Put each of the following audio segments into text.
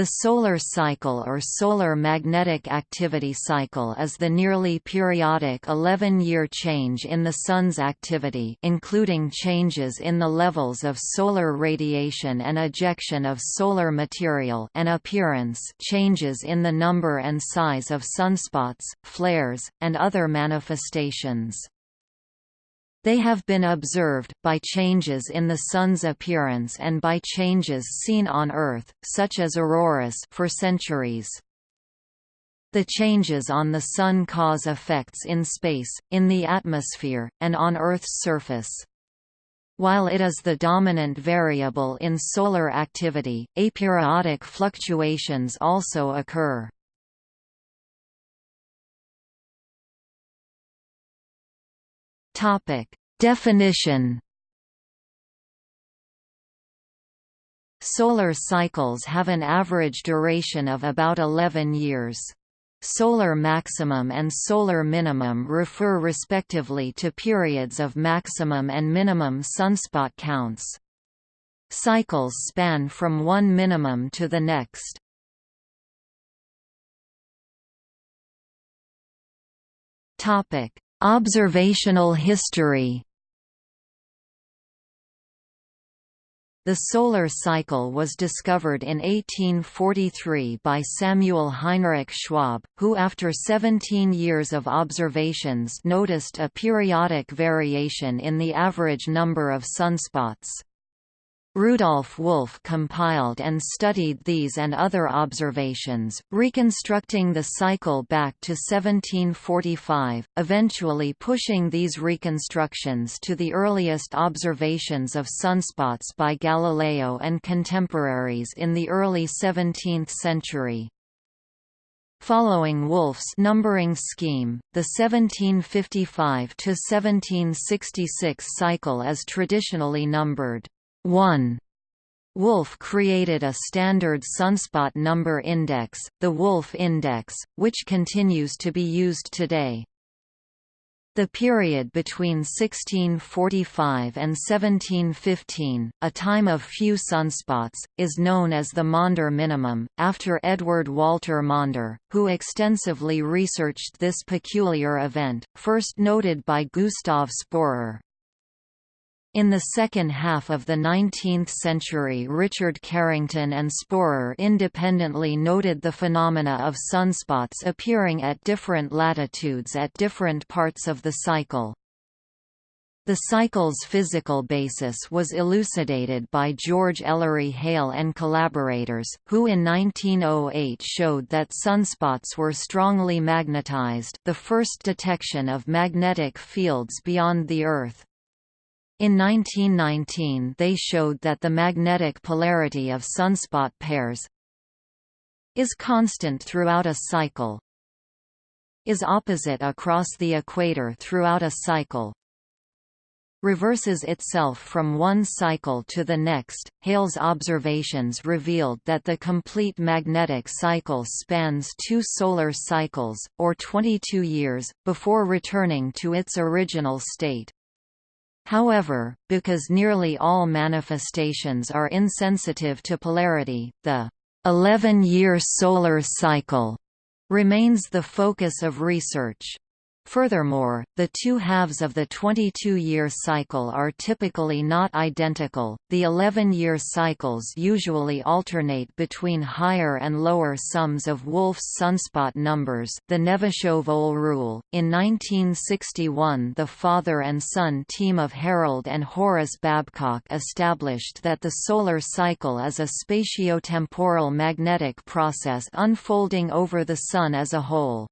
The solar cycle or solar magnetic activity cycle is the nearly periodic 11-year change in the Sun's activity including changes in the levels of solar radiation and ejection of solar material and appearance changes in the number and size of sunspots, flares, and other manifestations. They have been observed, by changes in the Sun's appearance and by changes seen on Earth, such as auroras for centuries. The changes on the Sun cause effects in space, in the atmosphere, and on Earth's surface. While it is the dominant variable in solar activity, aperiodic fluctuations also occur. Topic: Definition Solar cycles have an average duration of about 11 years. Solar maximum and solar minimum refer respectively to periods of maximum and minimum sunspot counts. Cycles span from one minimum to the next. Topic: Observational history The solar cycle was discovered in 1843 by Samuel Heinrich Schwabe, who after 17 years of observations noticed a periodic variation in the average number of sunspots. Rudolf Wolf compiled and studied these and other observations, reconstructing the cycle back to 1745, eventually pushing these reconstructions to the earliest observations of sunspots by Galileo and contemporaries in the early 17th century. Following Wolf's numbering scheme, the 1755–1766 cycle is traditionally numbered 1. Wolf created a standard sunspot number index, the Wolf Index, which continues to be used today. The period between 1645 and 1715, a time of few sunspots, is known as the Maunder minimum, after Edward Walter Maunder, who extensively researched this peculiar event, first noted by Gustav Sporer. In the second half of the 19th century Richard Carrington and Sporer independently noted the phenomena of sunspots appearing at different latitudes at different parts of the cycle. The cycle's physical basis was elucidated by George Ellery Hale and collaborators, who in 1908 showed that sunspots were strongly magnetized the first detection of magnetic fields beyond the Earth. In 1919 they showed that the magnetic polarity of sunspot pairs is constant throughout a cycle is opposite across the equator throughout a cycle reverses itself from one cycle to the next. Hale's observations revealed that the complete magnetic cycle spans two solar cycles, or 22 years, before returning to its original state. However, because nearly all manifestations are insensitive to polarity, the 11-year solar cycle remains the focus of research. Furthermore, the two halves of the 22-year cycle are typically not identical. The 11-year cycles usually alternate between higher and lower sums of Wolf's sunspot numbers, the Gnevyshev-Ohl rule. In 1961, the father and son team of Harold and Horace Babcock established that the solar cycle is a spatiotemporal magnetic process unfolding over the sun as a whole.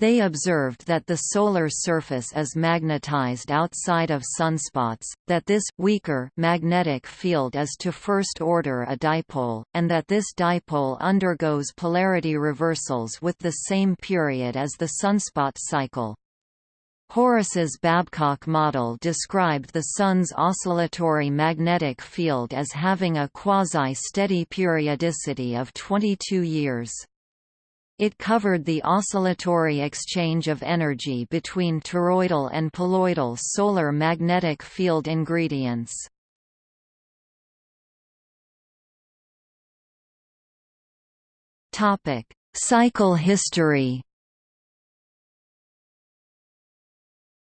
They observed that the solar surface is magnetized outside of sunspots, that this weaker magnetic field is to first order a dipole, and that this dipole undergoes polarity reversals with the same period as the sunspot cycle. Horace's Babcock model described the Sun's oscillatory magnetic field as having a quasi-steady periodicity of 22 years. It covered the oscillatory exchange of energy between toroidal and poloidal solar magnetic field ingredients. Topic: Cycle history.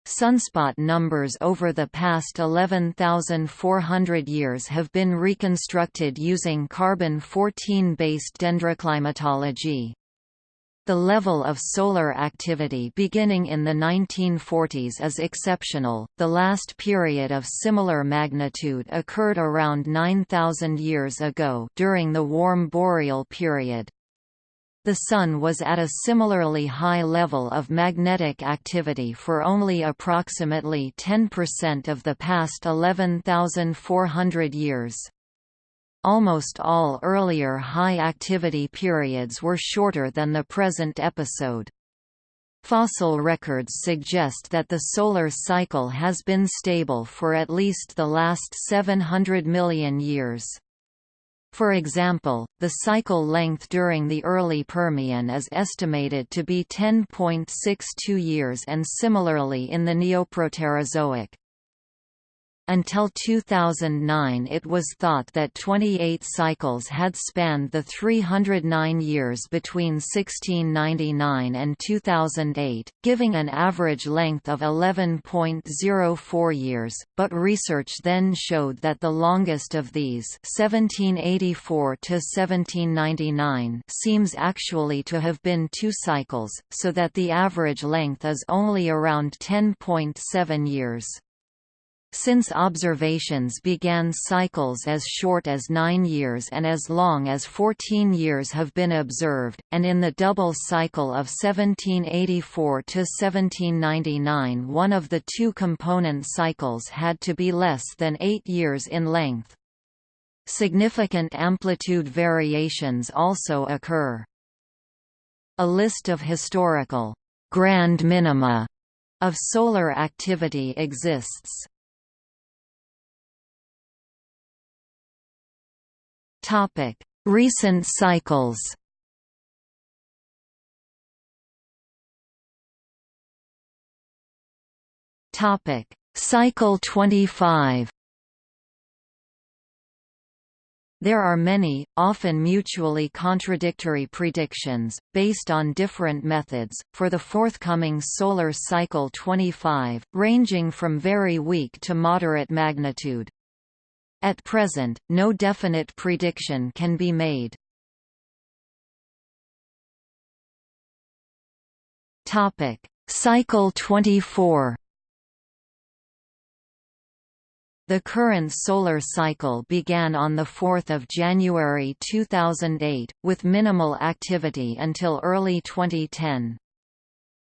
Sunspot numbers over the past 11,400 years have been reconstructed using carbon-14-based dendroclimatology. The level of solar activity beginning in the 1940s is exceptional. The last period of similar magnitude occurred around 9,000 years ago during the warm boreal period. The Sun was at a similarly high level of magnetic activity for only approximately 10% of the past 11,400 years. Almost all earlier high-activity periods were shorter than the present episode. Fossil records suggest that the solar cycle has been stable for at least the last 700 million years. For example, the cycle length during the early Permian is estimated to be 10.62 years and similarly in the Neoproterozoic. Until 2009 it was thought that 28 cycles had spanned the 309 years between 1699 and 2008, giving an average length of 11.04 years, but research then showed that the longest of these 1784 to 1799 seems actually to have been two cycles, so that the average length is only around 10.7 years. Since observations began cycles as short as 9 years and as long as 14 years have been observed, and in the double cycle of 1784 to 1799 one of the two component cycles had to be less than 8 years in length. Significant amplitude variations also occur. A list of historical grand minima of solar activity exists. Topic: Recent cycles. Topic: Cycle 25. There are many, often mutually contradictory predictions, based on different methods, for the forthcoming solar cycle 25, ranging from very weak to moderate magnitude. At present, no definite prediction can be made. Topic: Cycle 24. The current solar cycle began on 4 January 2008, with minimal activity until early 2010.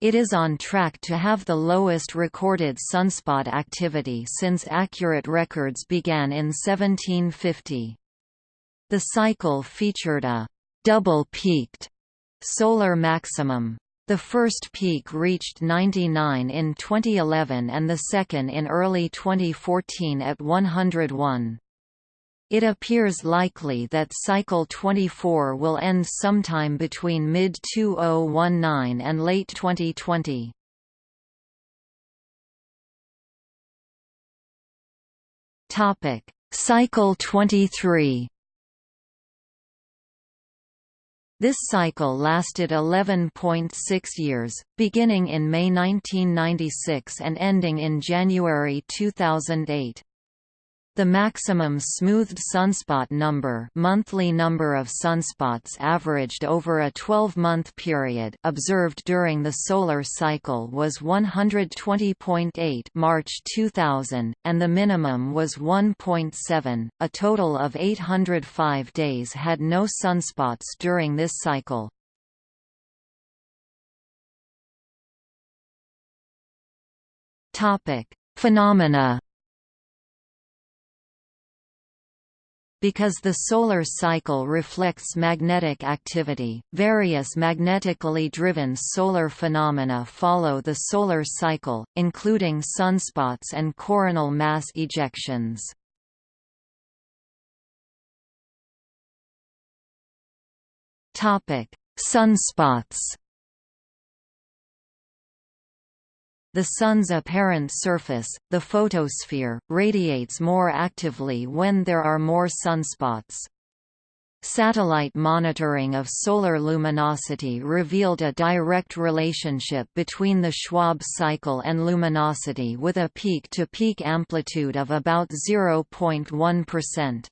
It is on track to have the lowest recorded sunspot activity since accurate records began in 1750. The cycle featured a double-peaked solar maximum. The first peak reached 99 in 2011 and the second in early 2014 at 101. It appears likely that cycle 24 will end sometime between mid-2019 and late 2020. Topic: Cycle 23. This cycle lasted 11.6 years, beginning in May 1996 and ending in January 2008. The maximum smoothed sunspot number monthly number of sunspots averaged over a 12-month period observed during the solar cycle was 120.8 March 2000, and the minimum was 1.7. A total of 805 days had no sunspots during this cycle. Phenomena Because the solar cycle reflects magnetic activity, various magnetically driven solar phenomena follow the solar cycle, including sunspots and coronal mass ejections. Sunspots The Sun's apparent surface, the photosphere, radiates more actively when there are more sunspots. Satellite monitoring of solar luminosity revealed a direct relationship between the Schwabe cycle and luminosity with a peak-to-peak -peak amplitude of about 0.1%.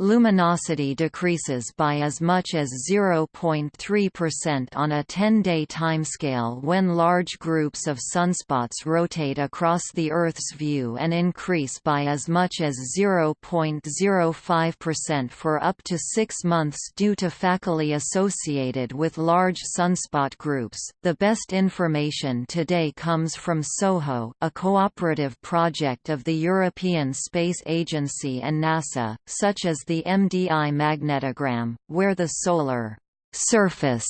Luminosity decreases by as much as 0.3% on a 10-day timescale when large groups of sunspots rotate across the Earth's view and increase by as much as 0.05% for up to six months due to faculae associated with large sunspot groups. The best information today comes from SOHO, a cooperative project of the European Space Agency and NASA, such as the MDI magnetogram, where the solar surface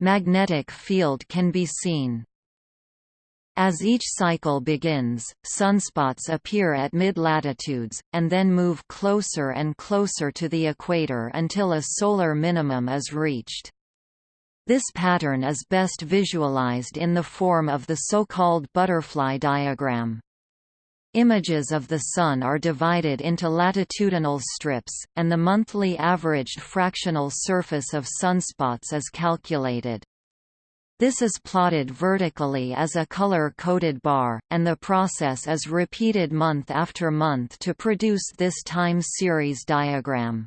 magnetic field can be seen. As each cycle begins, sunspots appear at mid-latitudes, and then move closer and closer to the equator until a solar minimum is reached. This pattern is best visualized in the form of the so-called butterfly diagram. Images of the Sun are divided into latitudinal strips, and the monthly averaged fractional surface of sunspots is calculated. This is plotted vertically as a color-coded bar, and the process is repeated month after month to produce this time series diagram.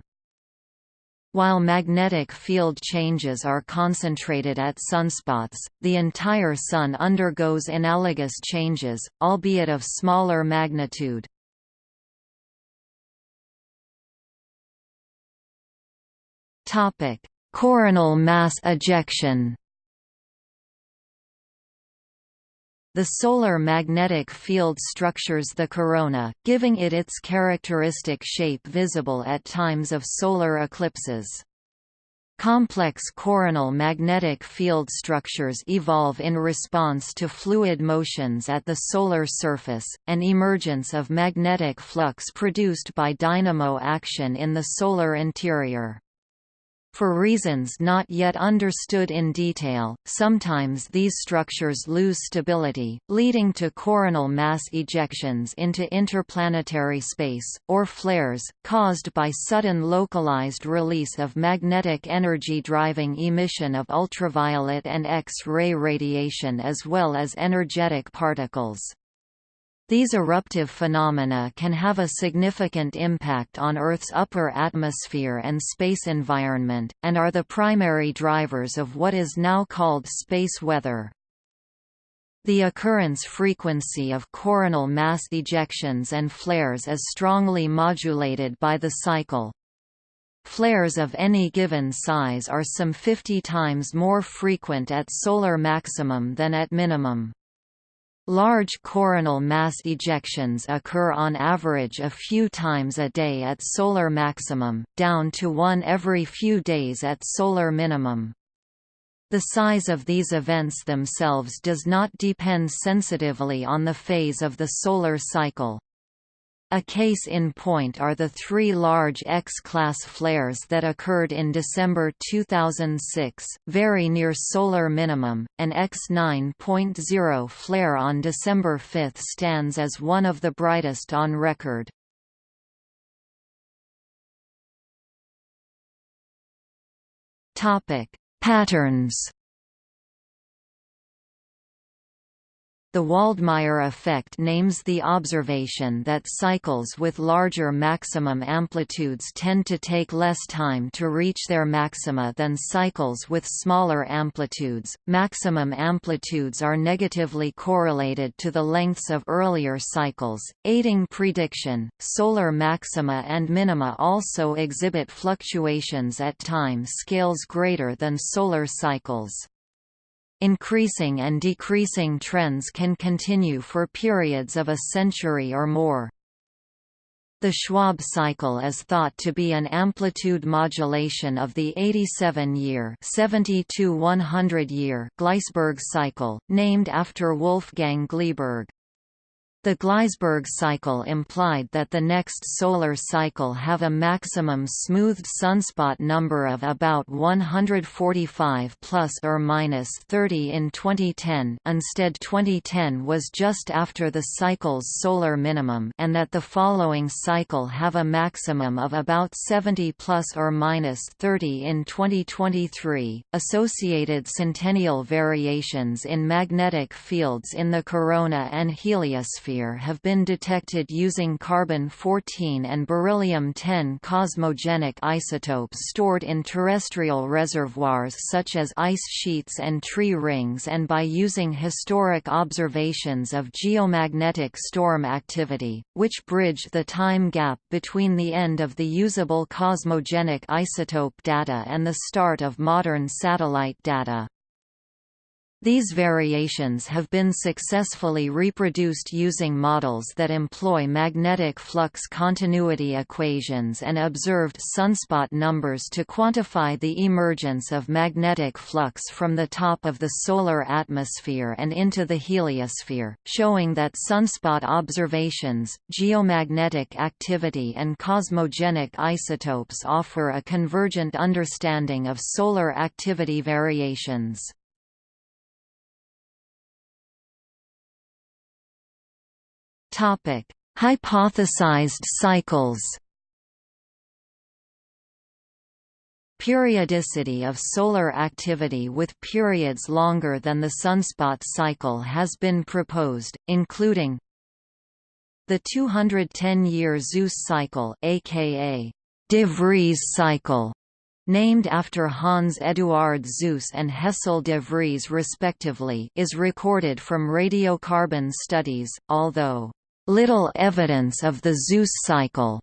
While magnetic field changes are concentrated at sunspots, the entire Sun undergoes analogous changes, albeit of smaller magnitude. Coronal mass ejection The solar magnetic field structures the corona, giving it its characteristic shape visible at times of solar eclipses. Complex coronal magnetic field structures evolve in response to fluid motions at the solar surface, and emergence of magnetic flux produced by dynamo action in the solar interior. For reasons not yet understood in detail, sometimes these structures lose stability, leading to coronal mass ejections into interplanetary space, or flares, caused by sudden localized release of magnetic energy driving emission of ultraviolet and X-ray radiation as well as energetic particles. These eruptive phenomena can have a significant impact on Earth's upper atmosphere and space environment, and are the primary drivers of what is now called space weather. The occurrence frequency of coronal mass ejections and flares is strongly modulated by the cycle. Flares of any given size are some 50 times more frequent at solar maximum than at minimum. Large coronal mass ejections occur on average a few times a day at solar maximum, down to one every few days at solar minimum. The size of these events themselves does not depend sensitively on the phase of the solar cycle. A case in point are the three large X-class flares that occurred in December 2006, very near solar minimum. An X9.0 flare on December 5 stands as one of the brightest on record. Topic: Patterns The Waldmeier effect names the observation that cycles with larger maximum amplitudes tend to take less time to reach their maxima than cycles with smaller amplitudes. Maximum amplitudes are negatively correlated to the lengths of earlier cycles, aiding prediction. Solar maxima and minima also exhibit fluctuations at time scales greater than solar cycles. Increasing and decreasing trends can continue for periods of a century or more. The Schwabe cycle is thought to be an amplitude modulation of the 87-year (70 100-year) Gleisberg cycle, named after Wolfgang Gleisberg. The Gleisberg cycle implied that the next solar cycle have a maximum smoothed sunspot number of about 145 plus or minus 30 in 2010 instead 2010 was just after the cycle's solar minimum and that the following cycle have a maximum of about 70 plus or minus 30 in 2023. Associated centennial variations in magnetic fields in the corona and heliosphere have been detected using carbon-14 and beryllium-10 cosmogenic isotopes stored in terrestrial reservoirs such as ice sheets and tree rings and by using historic observations of geomagnetic storm activity, which bridge the time gap between the end of the usable cosmogenic isotope data and the start of modern satellite data. These variations have been successfully reproduced using models that employ magnetic flux continuity equations and observed sunspot numbers to quantify the emergence of magnetic flux from the top of the solar atmosphere and into the heliosphere, showing that sunspot observations, geomagnetic activity and cosmogenic isotopes offer a convergent understanding of solar activity variations. Topic: Hypothesized cycles. Periodicity of solar activity with periods longer than the sunspot cycle has been proposed, including the 210-year Suess cycle aka de Vries cycle, named after Hans Eduard Suess and Hessel de Vries respectively is recorded from radiocarbon studies, although Little evidence of the Suess cycle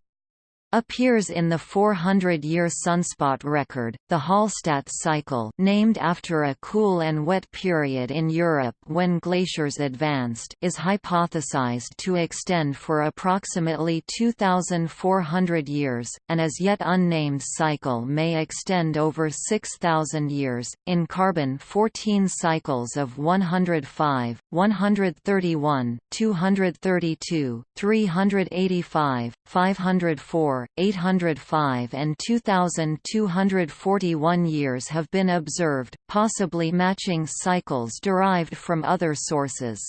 appears in the 400-year sunspot record, the Hallstatt cycle named after a cool and wet period in Europe when glaciers advanced is hypothesized to extend for approximately 2,400 years, an as yet unnamed cycle may extend over 6,000 years. In carbon 14 cycles of 105, 131, 232, 385, 504, 805 and 2241 years have been observed, possibly matching cycles derived from other sources.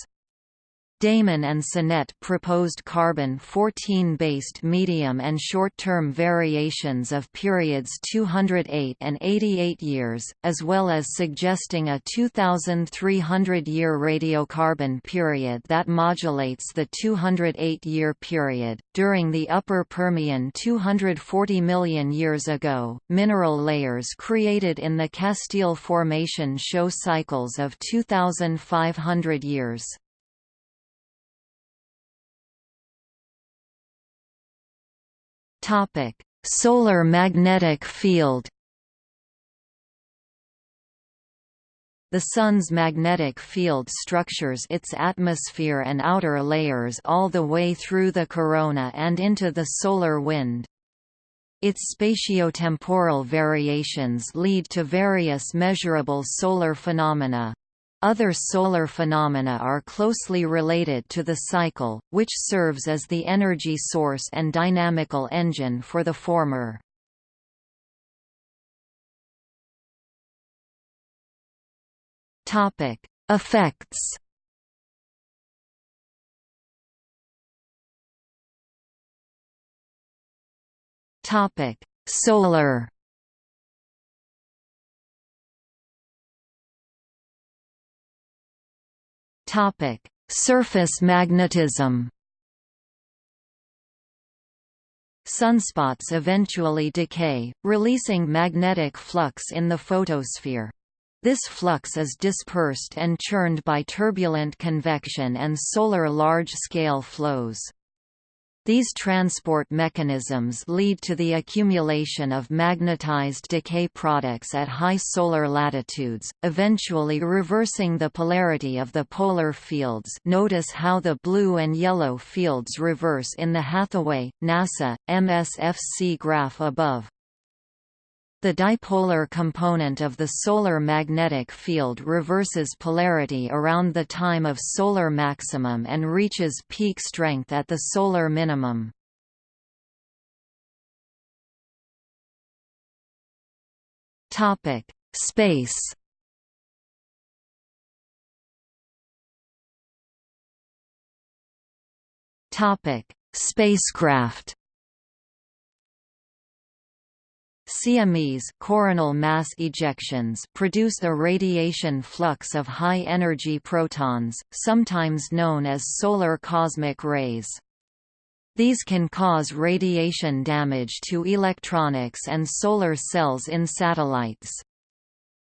Damon and Sonett proposed carbon-14-based medium and short-term variations of periods 208 and 88 years, as well as suggesting a 2,300-year radiocarbon period that modulates the 208-year period. During the Upper Permian 240 million years ago, mineral layers created in the Castile Formation show cycles of 2,500 years. Topic: Solar magnetic field. The Sun's magnetic field structures its atmosphere and outer layers all the way through the corona and into the solar wind. Its spatiotemporal variations lead to various measurable solar phenomena. Other solar phenomena are closely related to the cycle, which serves as the energy source and dynamical engine for the former. Topic: Effects. Topic: Solar Topic: Surface magnetism. Sunspots eventually decay, releasing magnetic flux in the photosphere. This flux is dispersed and churned by turbulent convection and solar large-scale flows. These transport mechanisms lead to the accumulation of magnetized decay products at high solar latitudes, eventually reversing the polarity of the polar fields notice how the blue and yellow fields reverse in the Hathaway, NASA, MSFC graph above. The dipolar component of the solar magnetic field reverses polarity around the time of solar maximum and reaches peak strength at the solar minimum. Topic: Space. Topic: Spacecraft. CMEs coronal mass ejections produce a radiation flux of high-energy protons, sometimes known as solar cosmic rays. These can cause radiation damage to electronics and solar cells in satellites.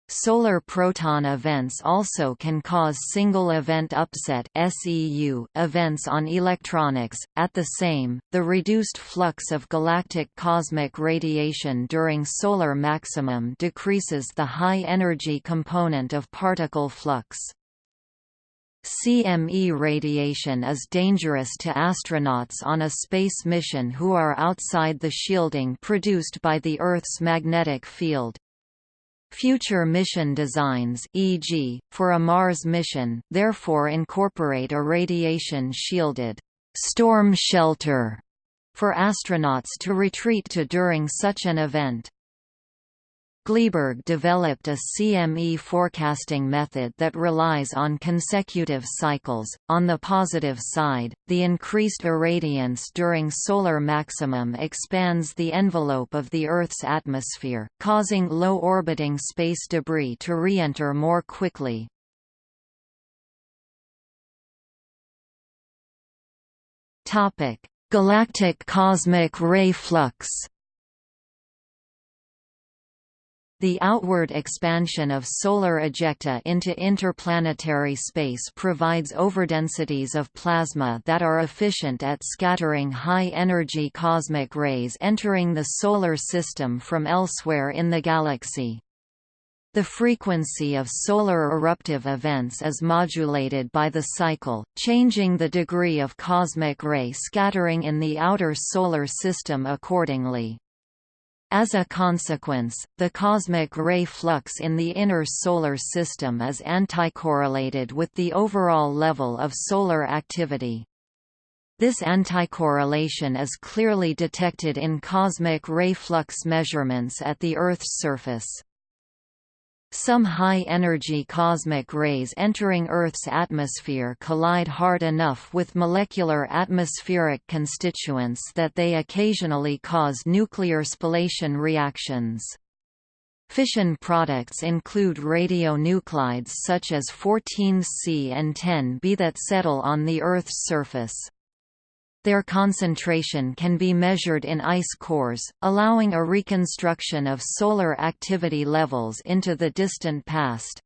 Solar proton events also can cause single event upset (SEU) events on electronics. At the same, the reduced flux of galactic cosmic radiation during solar maximum decreases the high energy component of particle flux. CME radiation is dangerous to astronauts on a space mission who are outside the shielding produced by the Earth's magnetic field. Future mission designs e.g., for a Mars mission therefore incorporate a radiation-shielded storm shelter for astronauts to retreat to during such an event. Gleisberg developed a CME forecasting method that relies on consecutive cycles. On the positive side, the increased irradiance during solar maximum expands the envelope of the Earth's atmosphere, causing low orbiting space debris to re-enter more quickly. Topic: Galactic cosmic ray flux. The outward expansion of solar ejecta into interplanetary space provides overdensities of plasma that are efficient at scattering high-energy cosmic rays entering the Solar System from elsewhere in the galaxy. The frequency of solar eruptive events is modulated by the cycle, changing the degree of cosmic ray scattering in the outer solar system accordingly. As a consequence, the cosmic ray flux in the inner solar system is anticorrelated with the overall level of solar activity. This anticorrelation is clearly detected in cosmic ray flux measurements at the Earth's surface. Some high-energy cosmic rays entering Earth's atmosphere collide hard enough with molecular atmospheric constituents that they occasionally cause nuclear spallation reactions. Fission products include radionuclides such as 14C and 10B that settle on the Earth's surface. Their concentration can be measured in ice cores, allowing a reconstruction of solar activity levels into the distant past.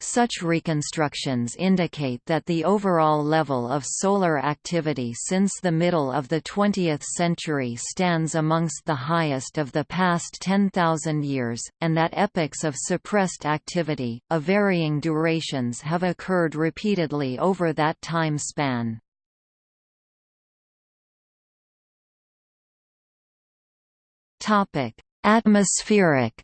Such reconstructions indicate that the overall level of solar activity since the middle of the 20th century stands amongst the highest of the past 10,000 years, and that epochs of suppressed activity, of varying durations have occurred repeatedly over that time span. Topic: Atmospheric.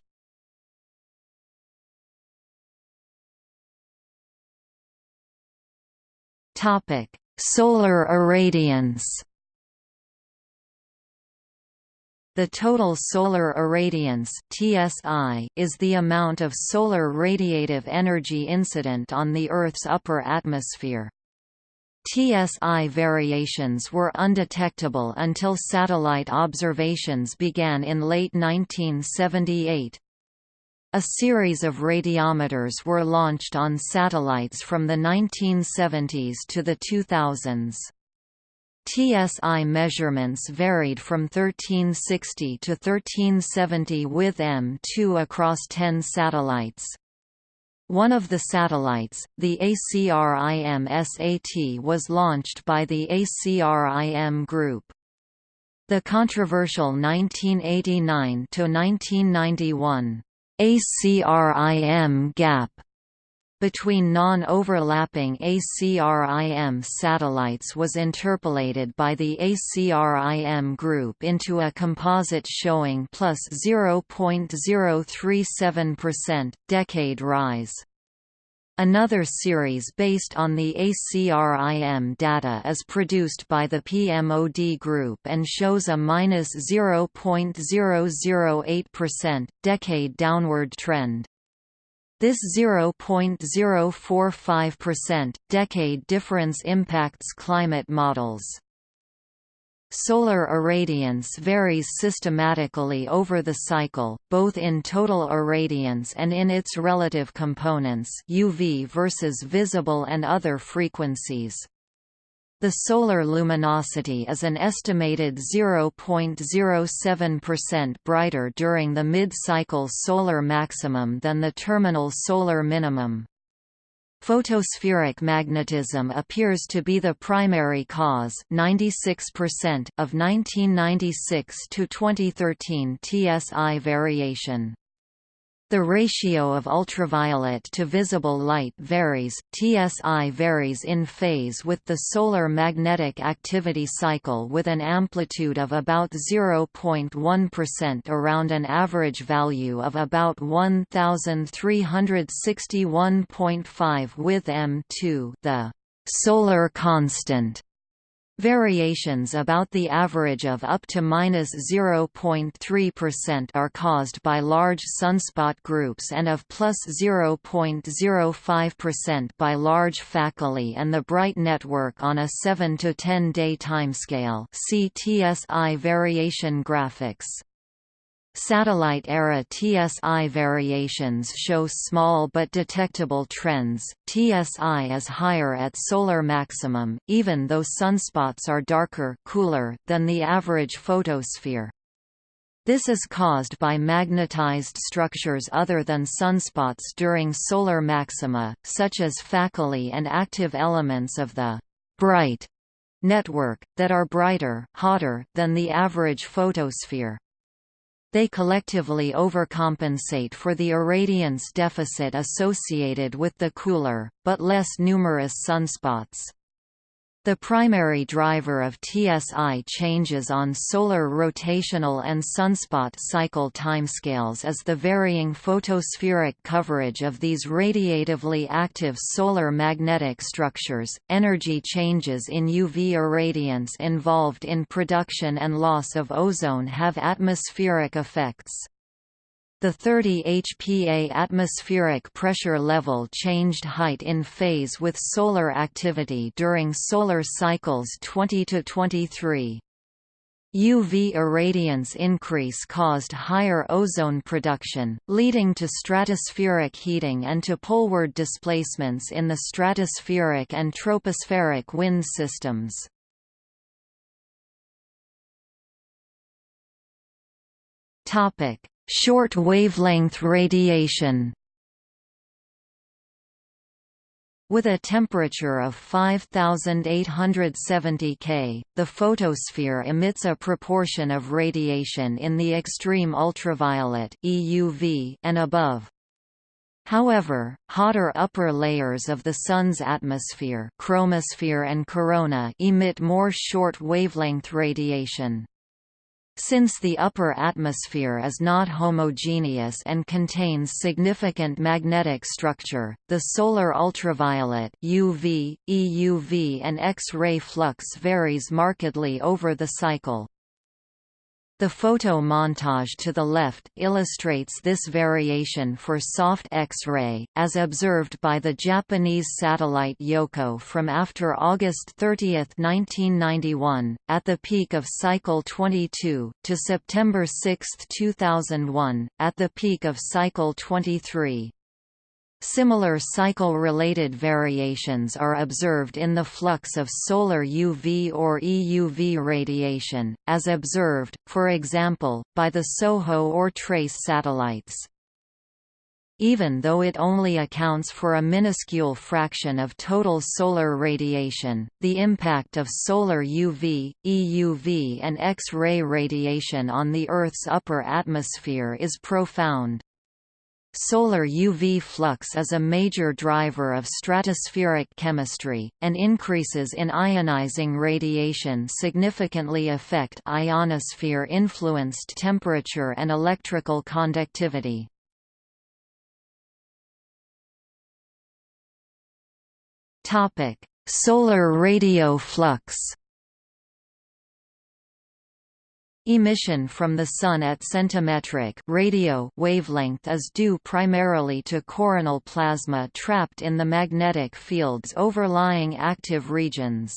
Topic: Solar irradiance. The total solar irradiance (TSI) is the amount of solar radiative energy incident on the Earth's upper atmosphere. TSI variations were undetectable until satellite observations began in late 1978. A series of radiometers were launched on satellites from the 1970s to the 2000s. TSI measurements varied from 1360 to 1370 with M2 across 10 satellites. One of the satellites, the ACRIM-SAT was launched by the ACRIM Group. The controversial 1989–1991 ACRIM gap between non-overlapping ACRIM satellites was interpolated by the ACRIM group into a composite showing plus 0.037%, decade rise. Another series based on the ACRIM data is produced by the PMOD group and shows a minus 0.008%, decade downward trend. This 0.045% decade difference impacts climate models. Solar irradiance varies systematically over the cycle, both in total irradiance and in its relative components UV versus visible and other frequencies. The solar luminosity is an estimated 0.07% brighter during the mid-cycle solar maximum than the terminal solar minimum. Photospheric magnetism appears to be the primary cause 96% of 1996 to 2013 TSI variation. The ratio of ultraviolet to visible light varies, TSI varies in phase with the solar magnetic activity cycle with an amplitude of about 0.1% around an average value of about 1361.5 with M2 the solar constant Variations about the average of up to minus 0.3% are caused by large sunspot groups and of plus 0.05% by large faculae and the bright network on a 7 to 10 day timescale. See TSI variation graphics. Satellite-era TSI variations show small but detectable trends. TSI is higher at solar maximum, even though sunspots are darker cooler than the average photosphere. This is caused by magnetized structures other than sunspots during solar maxima, such as faculae and active elements of the bright network, that are brighter hotter than the average photosphere. They collectively overcompensate for the irradiance deficit associated with the cooler, but less numerous sunspots. The primary driver of TSI changes on solar rotational and sunspot cycle timescales is the varying photospheric coverage of these radiatively active solar magnetic structures. Energy changes in UV irradiance involved in production and loss of ozone have atmospheric effects. The 30 HPA atmospheric pressure level changed height in phase with solar activity during solar cycles 20 to 23. UV irradiance increase caused higher ozone production, leading to stratospheric heating and to poleward displacements in the stratospheric and tropospheric wind systems. Topic: Short wavelength radiation With a temperature of 5870 K, the photosphere emits a proportion of radiation in the extreme ultraviolet EUV and above. However, hotter upper layers of the Sun's atmosphere chromosphere and corona emit more short wavelength radiation. Since the upper atmosphere is not homogeneous and contains significant magnetic structure, the solar ultraviolet UV, EUV and X-ray flux varies markedly over the cycle. The photo montage to the left illustrates this variation for soft X-ray, as observed by the Japanese satellite Yohkoh from after August 30, 1991, at the peak of cycle 22, to September 6, 2001, at the peak of cycle 23. Similar cycle-related variations are observed in the flux of solar UV or EUV radiation, as observed, for example, by the SOHO or TRACE satellites. Even though it only accounts for a minuscule fraction of total solar radiation, the impact of solar UV, EUV and X-ray radiation on the Earth's upper atmosphere is profound. Solar UV flux is a major driver of stratospheric chemistry, and increases in ionizing radiation significantly affect ionosphere-influenced temperature and electrical conductivity. Solar radio flux Emission from the Sun at centimetric radio wavelength is due primarily to coronal plasma trapped in the magnetic fields overlying active regions.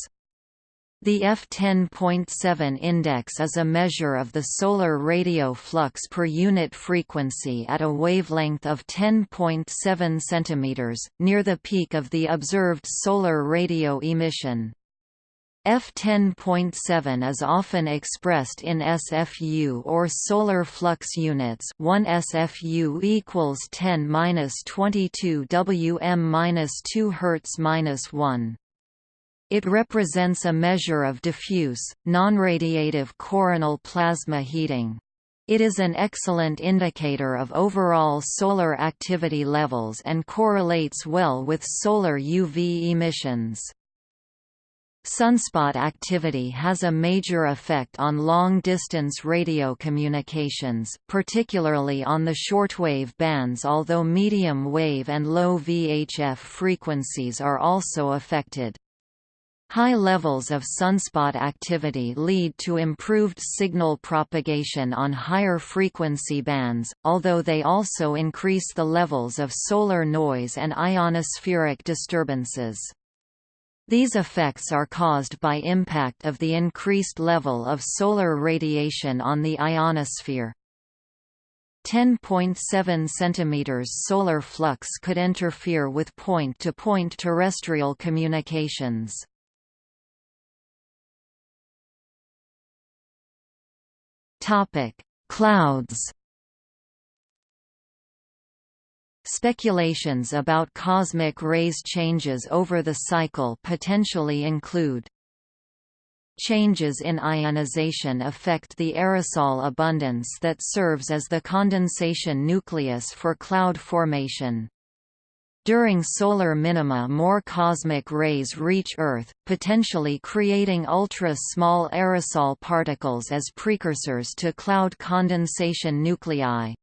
The F10.7 index is a measure of the solar radio flux per unit frequency at a wavelength of 10.7 cm, near the peak of the observed solar radio emission. F10.7 is often expressed in SFU or solar flux units 1 SFU equals 10-22 Wm-2 Hz-1. It represents a measure of diffuse, non-radiative coronal plasma heating. It is an excellent indicator of overall solar activity levels and correlates well with solar UV emissions. Sunspot activity has a major effect on long-distance radio communications, particularly on the shortwave bands although medium-wave and low VHF frequencies are also affected. High levels of sunspot activity lead to improved signal propagation on higher frequency bands, although they also increase the levels of solar noise and ionospheric disturbances. These effects are caused by impact of the increased level of solar radiation on the ionosphere. 10.7 cm solar flux could interfere with point-to-point -point terrestrial communications. Clouds Speculations about cosmic rays changes over the cycle potentially include Changes in ionization affect the aerosol abundance that serves as the condensation nucleus for cloud formation. During solar minima more cosmic rays reach Earth, potentially creating ultra-small aerosol particles as precursors to cloud condensation nuclei.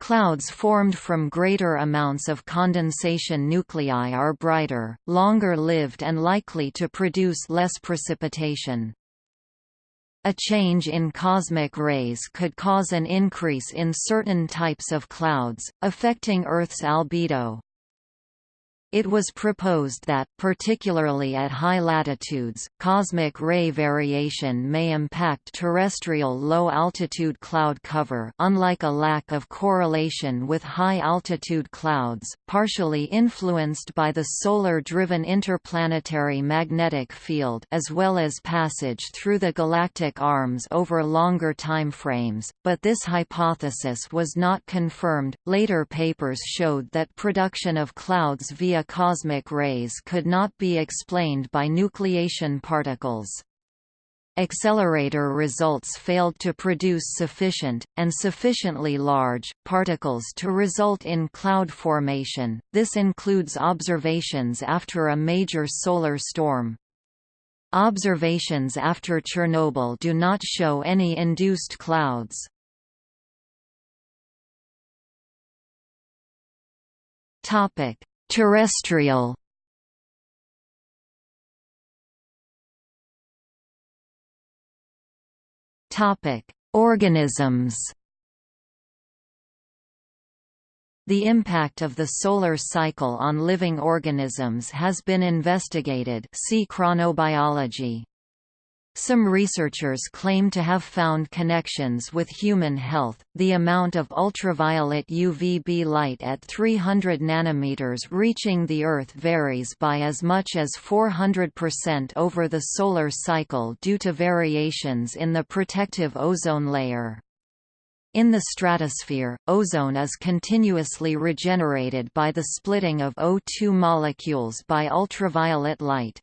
Clouds formed from greater amounts of condensation nuclei are brighter, longer-lived and likely to produce less precipitation. A change in cosmic rays could cause an increase in certain types of clouds, affecting Earth's albedo. It was proposed that, particularly at high latitudes, cosmic ray variation may impact terrestrial low-altitude cloud cover unlike a lack of correlation with high-altitude clouds, partially influenced by the solar-driven interplanetary magnetic field as well as passage through the galactic arms over longer timeframes, but this hypothesis was not confirmed. Later papers showed that production of clouds via cosmic rays could not be explained by nucleation particles. Accelerator results failed to produce sufficient, and sufficiently large, particles to result in cloud formation, this includes observations after a major solar storm. Observations after Chernobyl do not show any induced clouds. Topic: Terrestrial Topic: Organisms. The impact of the solar cycle on living organisms has been investigated. See chronobiology. Some researchers claim to have found connections with human health. The amount of ultraviolet UVB light at 300 nanometers reaching the Earth varies by as much as 400% over the solar cycle due to variations in the protective ozone layer. In the stratosphere, ozone is continuously regenerated by the splitting of O2 molecules by ultraviolet light.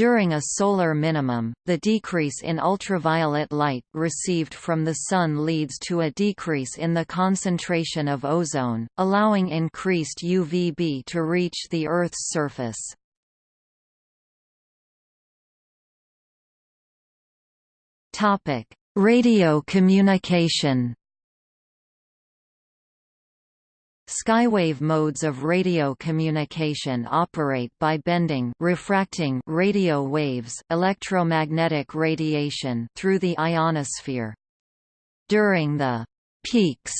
During a solar minimum, the decrease in ultraviolet light received from the Sun leads to a decrease in the concentration of ozone, allowing increased UVB to reach the Earth's surface. Radio communication Skywave modes of radio communication operate by bending refracting radio waves electromagnetic radiation through the ionosphere. During the «peaks»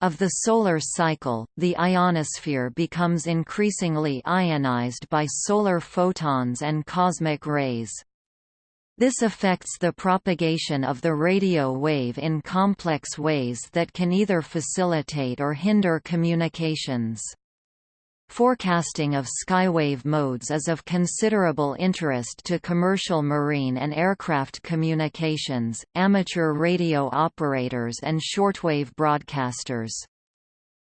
of the solar cycle, the ionosphere becomes increasingly ionized by solar photons and cosmic rays. This affects the propagation of the radio wave in complex ways that can either facilitate or hinder communications. Forecasting of skywave modes is of considerable interest to commercial marine and aircraft communications, amateur radio operators and shortwave broadcasters.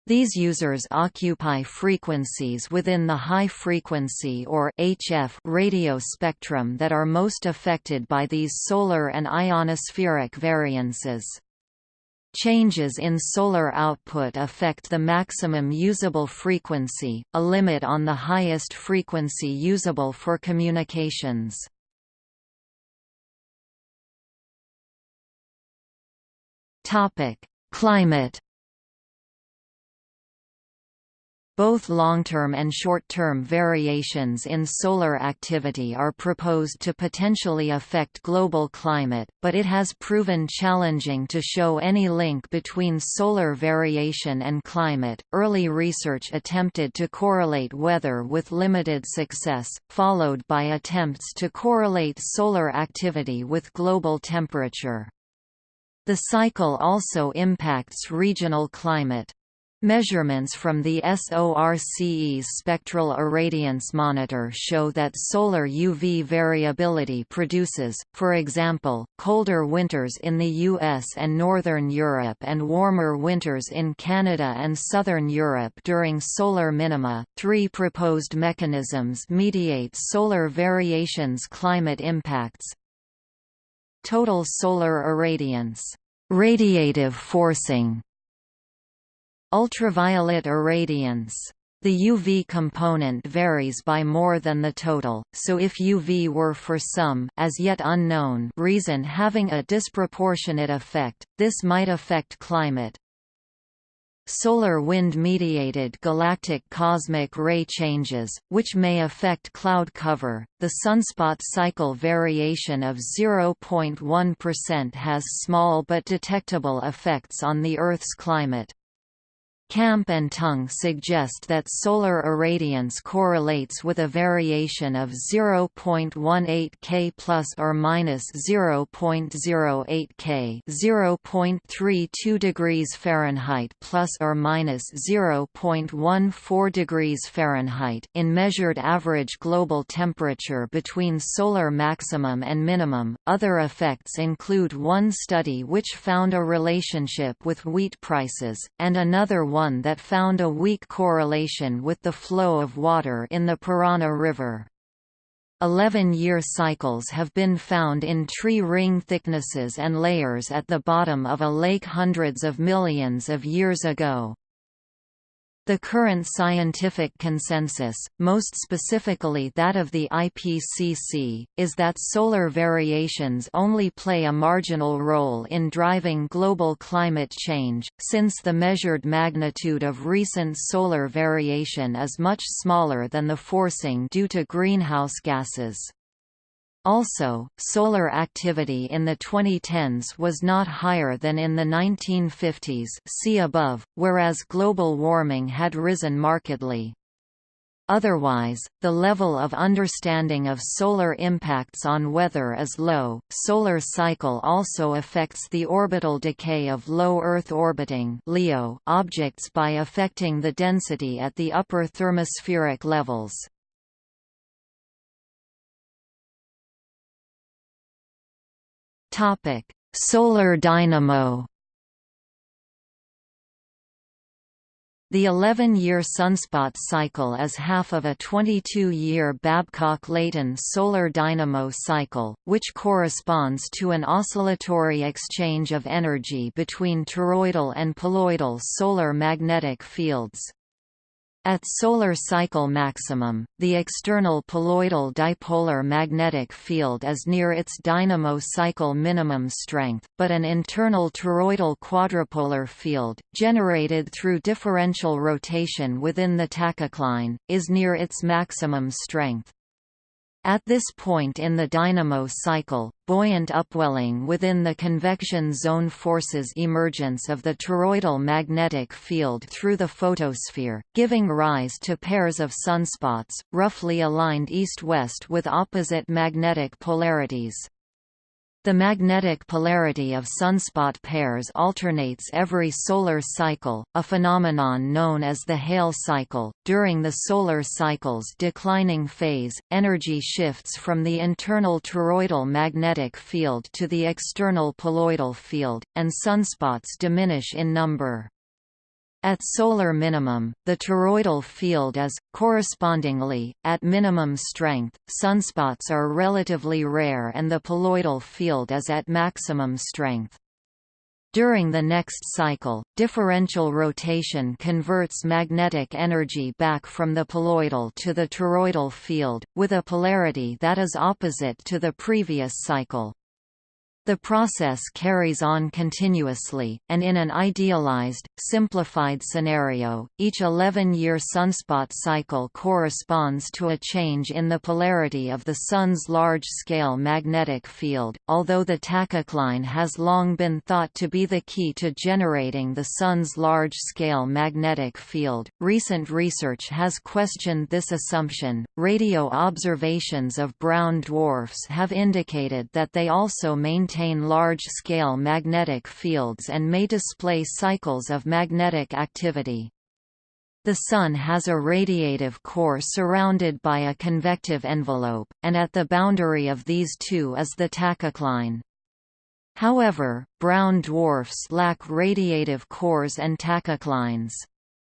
These users occupy frequencies within the high-frequency or HF radio spectrum that are most affected by these solar and ionospheric variances. Changes in solar output affect the maximum usable frequency, a limit on the highest frequency usable for communications. Climate Both long-term and short-term variations in solar activity are proposed to potentially affect global climate, but it has proven challenging to show any link between solar variation and climate. Early research attempted to correlate weather with limited success, followed by attempts to correlate solar activity with global temperature. The cycle also impacts regional climate. Measurements from the SORCE's spectral irradiance monitor show that solar UV variability produces, for example, colder winters in the US and Northern Europe and warmer winters in Canada and Southern Europe during solar minima. Three proposed mechanisms mediate solar variations climate impacts. Total solar irradiance, radiative forcing, Ultraviolet irradiance. The UV component varies by more than the total, so if UV were for some as yet unknown reason having a disproportionate effect, this might affect climate. Solar wind-mediated galactic cosmic ray changes, which may affect cloud cover. The sunspot cycle variation of 0.1% has small but detectable effects on the Earth's climate. Camp and Tung suggest that solar irradiance correlates with a variation of 0.18 K plus or minus 0.08 K, 0.32 degrees Fahrenheit plus or minus 0.14 degrees Fahrenheit in measured average global temperature between solar maximum and minimum. Other effects include one study which found a relationship with wheat prices and another one one that found a weak correlation with the flow of water in the Parana River. Eleven-year cycles have been found in tree ring thicknesses and layers at the bottom of a lake hundreds of millions of years ago. The current scientific consensus, most specifically that of the IPCC, is that solar variations only play a marginal role in driving global climate change, since the measured magnitude of recent solar variation is much smaller than the forcing due to greenhouse gases. Also, solar activity in the 2010s was not higher than in the 1950s see above, whereas global warming had risen markedly. Otherwise, the level of understanding of solar impacts on weather is low. Solar cycle also affects the orbital decay of low Earth orbiting (LEO) objects by affecting the density at the upper thermospheric levels. Topic: Solar dynamo. The 11-year sunspot cycle is half of a 22-year Babcock-Leighton solar dynamo cycle, which corresponds to an oscillatory exchange of energy between toroidal and poloidal solar magnetic fields. At solar cycle maximum, the external poloidal dipolar magnetic field is near its dynamo cycle minimum strength, but an internal toroidal quadrupolar field, generated through differential rotation within the tachocline, is near its maximum strength. At this point in the dynamo cycle, buoyant upwelling within the convection zone forces emergence of the toroidal magnetic field through the photosphere, giving rise to pairs of sunspots, roughly aligned east-west with opposite magnetic polarities. The magnetic polarity of sunspot pairs alternates every solar cycle, a phenomenon known as the Hale cycle. During the solar cycle's declining phase, energy shifts from the internal toroidal magnetic field to the external poloidal field, and sunspots diminish in number. At solar minimum, the toroidal field is, correspondingly, at minimum strength, sunspots are relatively rare and the poloidal field is at maximum strength. During the next cycle, differential rotation converts magnetic energy back from the poloidal to the toroidal field, with a polarity that is opposite to the previous cycle. The process carries on continuously, and in an idealized, simplified scenario, each 11-year sunspot cycle corresponds to a change in the polarity of the Sun's large-scale magnetic field. Although the tachocline has long been thought to be the key to generating the Sun's large-scale magnetic field, recent research has questioned this assumption. Radio observations of brown dwarfs have indicated that they also maintain maintain large-scale magnetic fields and may display cycles of magnetic activity. The Sun has a radiative core surrounded by a convective envelope, and at the boundary of these two is the tachocline. However, brown dwarfs lack radiative cores and tachoclines.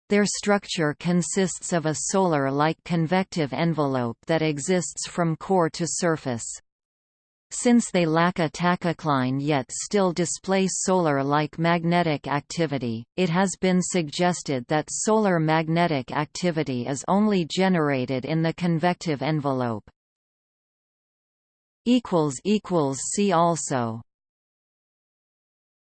Their structure consists of a solar-like convective envelope that exists from core to surface. Since they lack a tachocline yet still display solar-like magnetic activity, it has been suggested that solar magnetic activity is only generated in the convective envelope. See also